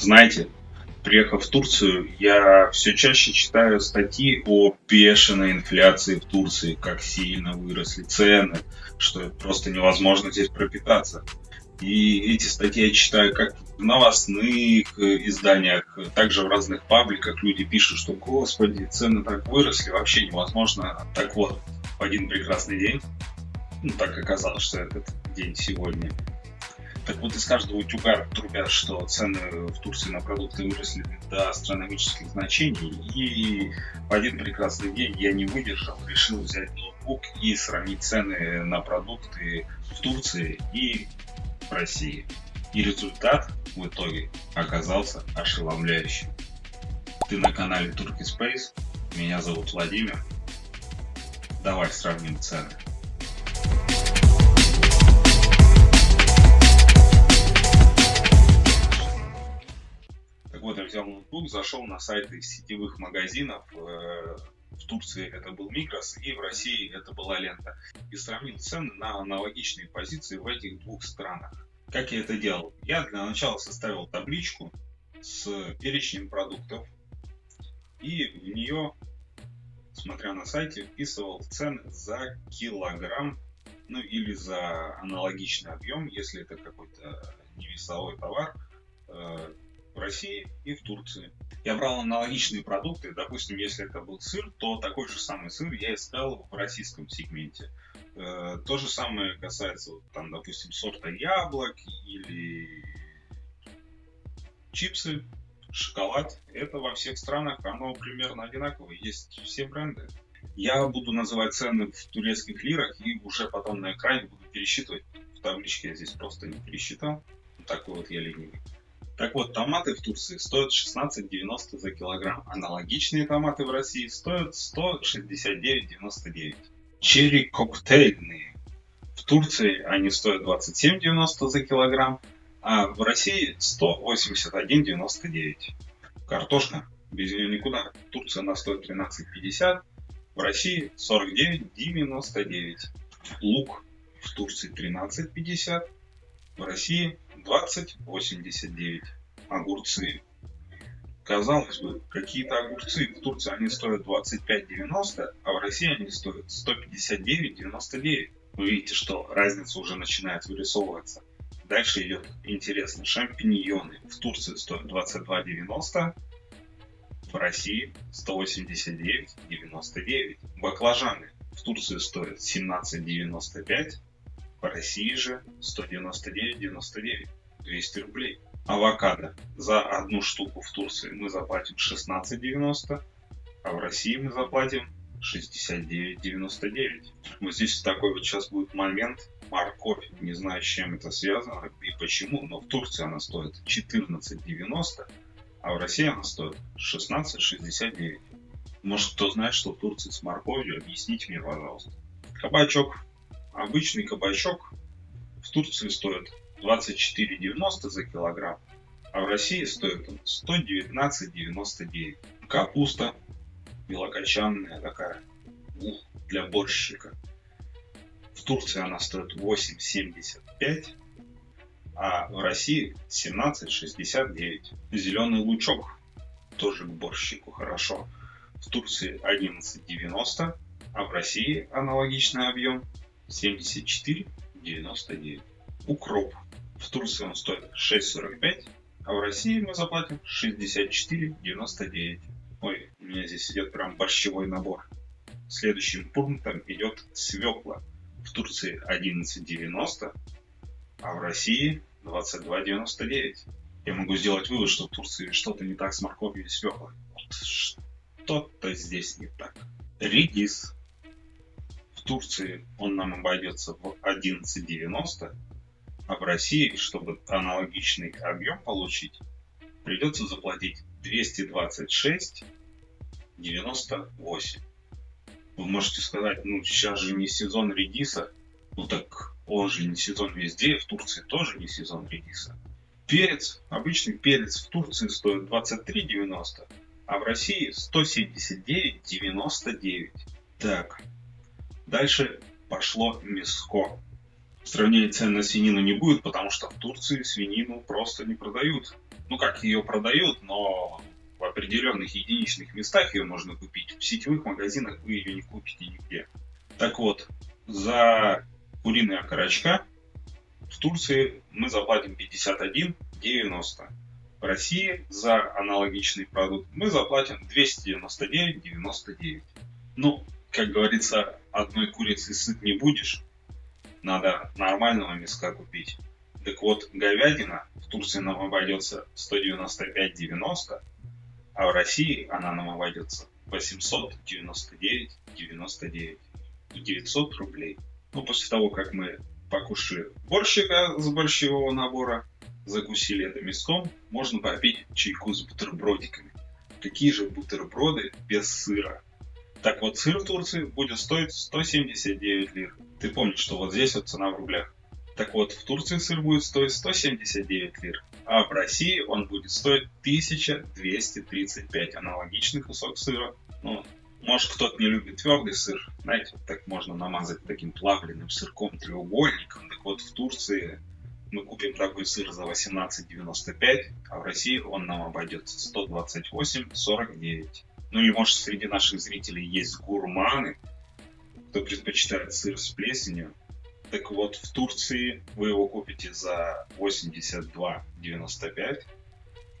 Знаете, приехав в Турцию, я все чаще читаю статьи о бешеной инфляции в Турции, как сильно выросли цены, что просто невозможно здесь пропитаться. И эти статьи я читаю как в новостных изданиях, также в разных пабликах люди пишут, что, господи, цены так выросли, вообще невозможно. Так вот, в один прекрасный день, ну так оказалось, что этот день сегодня, так вот из каждого утюга трубят, что цены в Турции на продукты выросли до астрономических значений. И в один прекрасный день я не выдержал, решил взять ноутбук и сравнить цены на продукты в Турции и в России. И результат в итоге оказался ошеломляющим. Ты на канале Turkey Space, меня зовут Владимир. Давай сравним цены. Вот, я взял ноутбук, зашел на сайты сетевых магазинов. Э, в Турции это был Мигрос, и в России это была Лента. И сравнил цены на аналогичные позиции в этих двух странах. Как я это делал? Я для начала составил табличку с перечнем продуктов. И в нее, смотря на сайте, вписывал цены за килограмм, ну или за аналогичный объем, если это какой-то невесовой товар, э, в России и в Турции. Я брал аналогичные продукты, допустим, если это был сыр, то такой же самый сыр я искал в российском сегменте. Э, то же самое касается, там, допустим, сорта яблок или чипсы, шоколад. Это во всех странах, оно примерно одинаковое, есть все бренды. Я буду называть цены в турецких лирах и уже потом на экране буду пересчитывать. В табличке я здесь просто не пересчитал. Такой вот я ленивый. Так вот, томаты в Турции стоят 16,90 за килограмм. Аналогичные томаты в России стоят 169,99. Черри коктейльные. В Турции они стоят 27,90 за килограмм, а в России 181,99. Картошка, без нее никуда. В Турции она стоит 13,50, в России 49,99. Лук в Турции 13,50, в России 20,89. Огурцы. Казалось бы, какие-то огурцы в Турции они стоят 25,90, а в России они стоят 159,99. Вы видите, что разница уже начинает вырисовываться. Дальше идет интересно. Шампиньоны в Турции стоят 22,90, в России 189,99. Баклажаны в Турции стоят 17,95, по России же 199,99. 200 рублей. Авокадо. За одну штуку в Турции мы заплатим 16,90, а в России мы заплатим 69,99. Вот здесь такой вот сейчас будет момент. Морковь. Не знаю, с чем это связано и почему, но в Турции она стоит 14,90, а в России она стоит 16,69. Может, кто знает, что в Турции с морковью, объясните мне, пожалуйста. Кабачок Обычный кабачок в Турции стоит 24,90 за килограмм, а в России стоит он 119,99. Капуста белокочанная такая, ух, для борщика. В Турции она стоит 8,75, а в России 17,69. Зеленый лучок тоже к борщику хорошо. В Турции 11,90, а в России аналогичный объем 74,99. Укроп. В Турции он стоит 6,45, а в России мы заплатим 64,99. Ой, у меня здесь идет прям борщевой набор. Следующим пунктом идет свекла. В Турции 11,90, а в России 22,99. Я могу сделать вывод, что в Турции что-то не так с морковью и свеклой. Что-то здесь не так. Редис в Турции он нам обойдется в 11,90, а в России, чтобы аналогичный объем получить, придется заплатить 226,98. Вы можете сказать, ну сейчас же не сезон редиса, ну так он же не сезон везде, в Турции тоже не сезон редиса. Перец, обычный перец в Турции стоит 23,90, а в России 179,99. Так, Дальше пошло мяско. Сравнение цен на свинину не будет, потому что в Турции свинину просто не продают. Ну как, ее продают, но в определенных единичных местах ее можно купить. В сетевых магазинах вы ее не купите нигде. Так вот, за куриные окорочка в Турции мы заплатим 51,90. В России за аналогичный продукт мы заплатим 299,99. Ну, как говорится, одной курицы сыт не будешь. Надо нормального мяска купить. Так вот, говядина в Турции нам обойдется 195,90, а в России она нам обойдется 899,99. 900 рублей. Ну, после того, как мы покушали борщика с борщевого набора, закусили это мяском, можно попить чайку с бутербродиками. Какие же бутерброды без сыра? Так вот, сыр в Турции будет стоить 179 лир. Ты помнишь, что вот здесь вот цена в рублях. Так вот, в Турции сыр будет стоить 179 лир, а в России он будет стоить 1235. Аналогичный кусок сыра. Ну, может, кто-то не любит твердый сыр. Знаете, вот так можно намазать таким плавленным сырком треугольником. Так вот, в Турции мы купим такой сыр за 18,95, а в России он нам обойдется 128,49. Ну или может среди наших зрителей есть гурманы, кто предпочитает сыр с плесенью. Так вот, в Турции вы его купите за 82,95,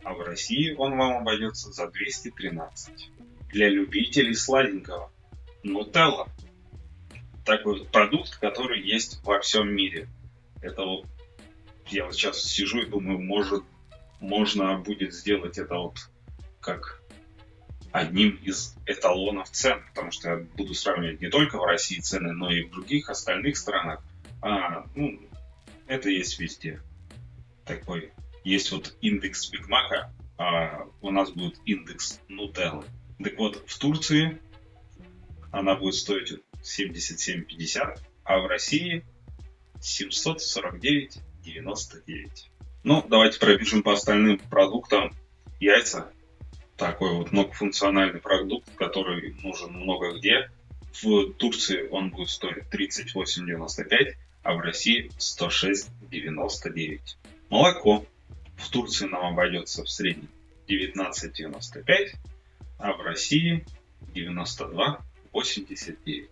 а в России он вам обойдется за 213 для любителей сладенького. Нутелла. Такой продукт, который есть во всем мире. Это вот я вот сейчас сижу и думаю, может, можно будет сделать это вот как одним из эталонов цен, потому что я буду сравнивать не только в России цены, но и в других остальных странах. А, ну, это есть везде. Такой есть вот индекс Бигмака, а у нас будет индекс Нутеллы. Так вот, в Турции она будет стоить 77,50, а в России 749,99. Ну, давайте пробежим по остальным продуктам. Яйца. Такой вот многофункциональный продукт, который нужен много где. В Турции он будет стоить 38,95, а в России 106,99. Молоко. В Турции нам обойдется в среднем 19,95, а в России 92,89.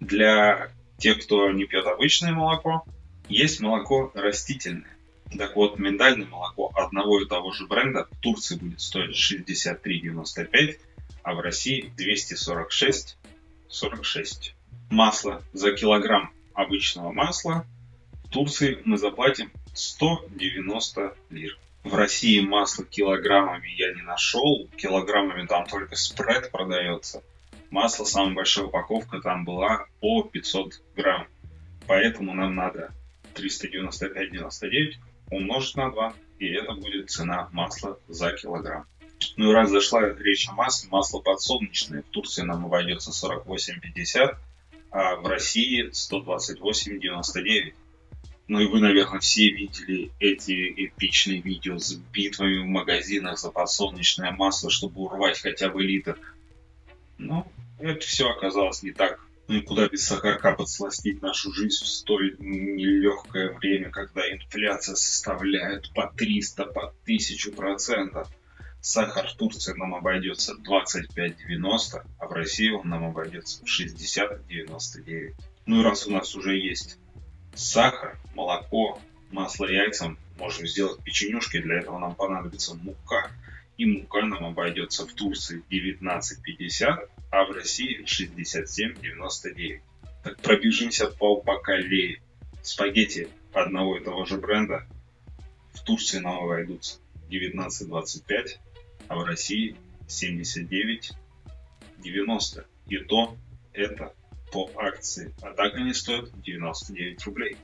Для тех, кто не пьет обычное молоко, есть молоко растительное. Так вот, миндальное молоко одного и того же бренда в Турции будет стоить 63,95, а в России 246,46. Масло за килограмм обычного масла в Турции мы заплатим 190 лир. В России масло килограммами я не нашел. Килограммами там только спред продается. Масло, самая большая упаковка там была по 500 грамм. Поэтому нам надо 395,99 умножить на 2. И это будет цена масла за килограмм. Ну и раз зашла речь о масле, масло подсолнечное в Турции нам обойдется 48,50, а в России 128,99. Ну и вы, наверное, все видели эти эпичные видео с битвами в магазинах за подсолнечное масло, чтобы урвать хотя бы литр. Но это все оказалось не так. Ну и куда без сахарка подсластить нашу жизнь в столь нелегкое время, когда инфляция составляет по 300, по 1000 процентов. Сахар в Турции нам обойдется 25,90, а в России он нам обойдется 60,99. Ну и раз у нас уже есть сахар, молоко, масло, яйца. Можем сделать печенюшки, для этого нам понадобится мука. Мука нам обойдется в Турции 19,50, а в России 67,99. Так пробежимся по бакалее. Спагетти одного и того же бренда в Турции нам обойдутся 19,25, а в России 79,90. И то это по акции, а так они стоят 99 рублей.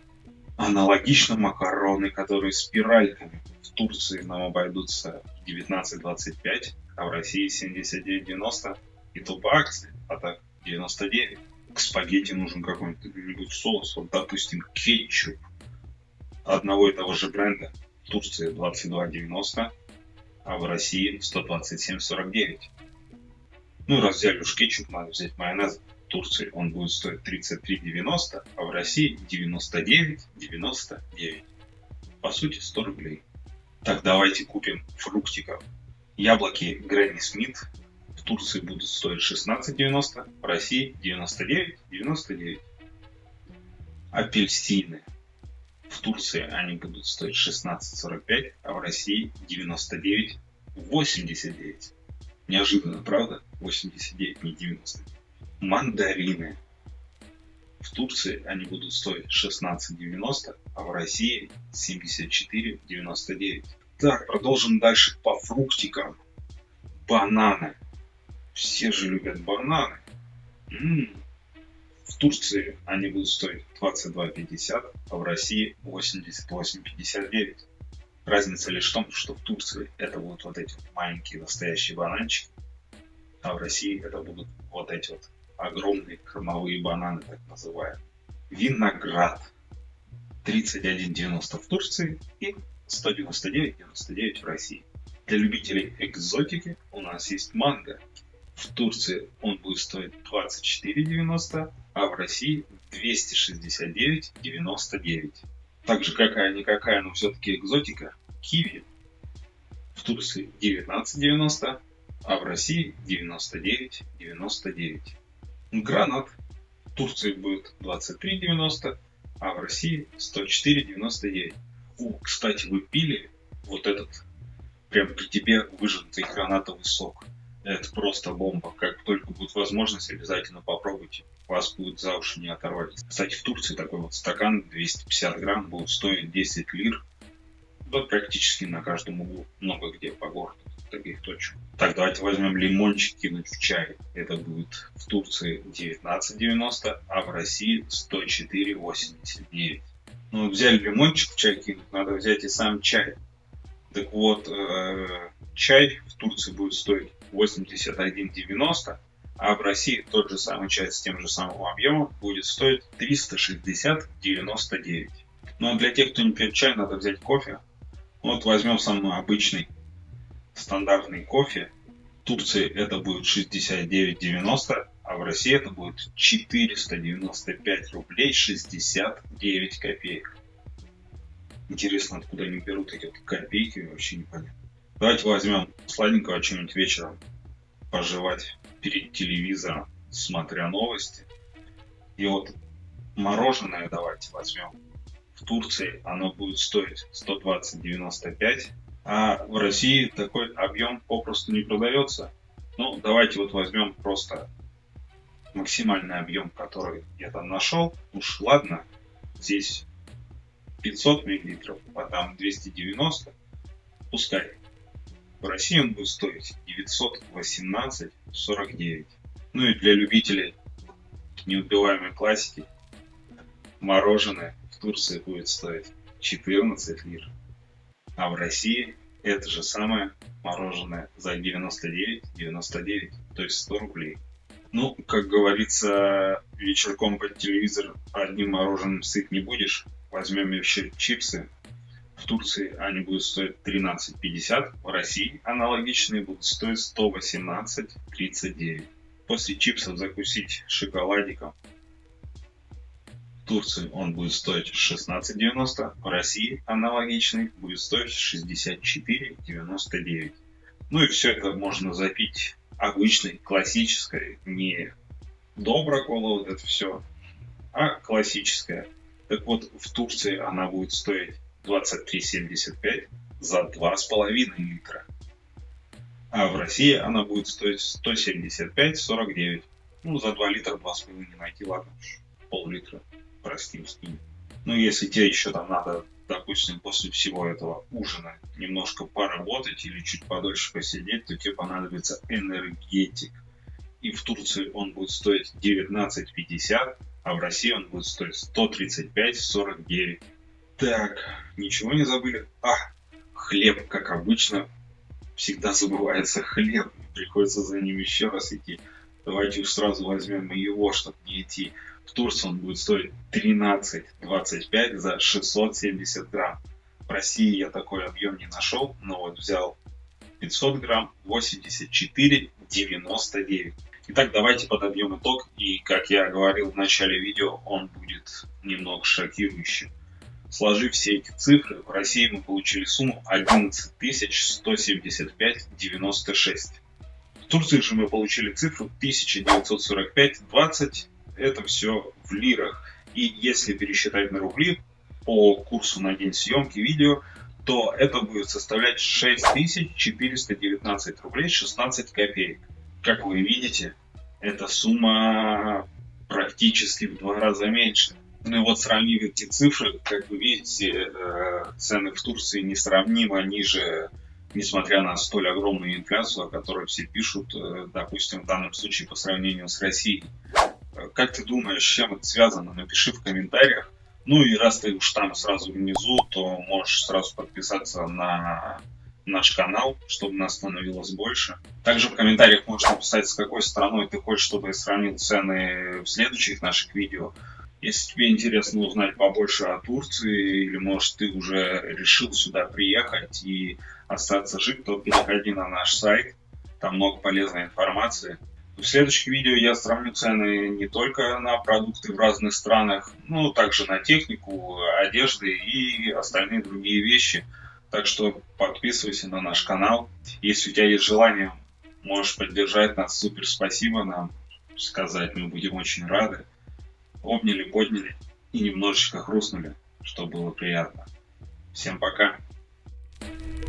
Аналогично макароны, которые спиральками в Турции нам обойдутся 19,25, а в России 79,90 и то по акции, а так 99. К спагетти нужен какой-нибудь соус, вот допустим кетчуп одного и того же бренда. В Турции 22,90, а в России 127,49. Ну, раз взяли уж кетчуп, надо взять майонез Турции он будет стоить 33,90, а в России 99,99. По сути 100 рублей. Так, давайте купим фруктиков. Яблоки Грэнни Смит в Турции будут стоить 16,90, в России 99,99. Апельсины. В Турции они будут стоить 16,45, а в России 99,89. Неожиданно, правда? 89, не 90. Мандарины. В Турции они будут стоить 16,90, а в России 74,99. Так, продолжим дальше по фруктикам. Бананы. Все же любят бананы. М-м. В Турции они будут стоить 22,50, а в России 88,59. Разница лишь в том, что в Турции это будут вот эти маленькие настоящие бананчики, а в России это будут вот эти вот огромные кормовые бананы, так называемые. Виноград. 31,90 в Турции и 199,99 в России. Для любителей экзотики у нас есть манго. В Турции он будет стоить 24,90, а в России 269,99. Так же какая-никакая, но все-таки экзотика, киви. В Турции 19,90, а в России 99,99. Гранат в Турции будет 23,90, а в России 104,99. О, кстати, вы пили вот этот прям при тебе выжатый гранатовый сок. Это просто бомба. Как только будет возможность, обязательно попробуйте. Вас будет за уши не оторвать. Кстати, в Турции такой вот стакан 250 грамм будет стоить 10 лир. Да, практически на каждом углу. Много где по городу таких точек. Так, давайте возьмем лимончик кинуть в чай. Это будет в Турции 19,90, а в России 104,89. Ну, взяли лимончик в чай кинуть, надо взять и сам чай. Так вот, э, чай в Турции будет стоить 81,90, а в России тот же самый чай с тем же самым объемом будет стоить 360,99. Ну а для тех, кто не пьет чай, надо взять кофе. Вот возьмем самый обычный стандартный кофе. В Турции это будет 69,90, а в России это будет 495 рублей 69 копеек. Интересно, откуда они берут эти копейки, вообще непонятно. Давайте возьмем сладенького что-нибудь вечером пожевать перед телевизором, смотря новости. И вот мороженое давайте возьмем. В Турции оно будет стоить 120,95, а в России такой объем попросту не продается. Ну, давайте вот возьмем просто максимальный объем, который я там нашел. Уж ладно, здесь 500 миллилитров, а там 290, пускай. В России он будет стоить 918,49. Ну и для любителей неубиваемой классики мороженое в Турции будет стоить 14 лир. А в России это же самое мороженое за 99,99, то есть 100 рублей. Ну, как говорится, вечерком под телевизор одним мороженым сыт не будешь. Возьмем еще чипсы. В Турции они будут стоить 13,50, в России аналогичные будут стоить 118,39. После чипсов закусить шоколадиком. Турции он будет стоить 16,90, в России аналогичный будет стоить 64,99. Ну и все это можно запить обычной, классической, не добра кола, вот это все, а классическая. Так вот, в Турции она будет стоить 23,75 за 2,5 литра. А в России она будет стоить 175,49. Ну, за 2 литра 2,5 не найти, ладно, пол-литра, простим, скинем. Ну, если тебе еще там надо, допустим, после всего этого ужина немножко поработать или чуть подольше посидеть, то тебе понадобится энергетик. И в Турции он будет стоить 19,50, а в России он будет стоить 135,49. Так, ничего не забыли? А, хлеб, как обычно, всегда забывается хлеб. Приходится за ним еще раз идти. Давайте уж сразу возьмем его, чтобы не идти в Турции он будет стоить 13,25 за 670 грамм. В России я такой объем не нашел, но вот взял 500 грамм 84,99. Итак, давайте подобьем итог. И, как я говорил в начале видео, он будет немного шокирующим. Сложив все эти цифры, в России мы получили сумму 11 175,96. В Турции же мы получили цифру 1945,20. Это все в лирах. И если пересчитать на рубли по курсу на день съемки видео, то это будет составлять 6419 рублей 16 копеек. Как вы видите, эта сумма практически в два раза меньше. Ну и вот сравнив эти цифры, как вы видите, э, цены в Турции несравнимо ниже, несмотря на столь огромную инфляцию, о которой все пишут, э, допустим, в данном случае по сравнению с Россией. Как ты думаешь, с чем это связано? Напиши в комментариях. Ну и раз ты уж там сразу внизу, то можешь сразу подписаться на наш канал, чтобы нас становилось больше. Также в комментариях можешь написать, с какой страной ты хочешь, чтобы я сравнил цены в следующих наших видео. Если тебе интересно узнать побольше о Турции, или может ты уже решил сюда приехать и остаться жить, то переходи на наш сайт, там много полезной информации. В следующих видео я сравню цены не только на продукты в разных странах, но также на технику, одежды и остальные другие вещи. Так что подписывайся на наш канал. Если у тебя есть желание, можешь поддержать нас. Супер спасибо нам сказать. Мы будем очень рады обняли, подняли и немножечко хрустнули, что было приятно. Всем пока! thank you